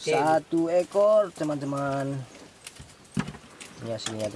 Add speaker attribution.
Speaker 1: satu ekor teman-teman. Ya hasilnya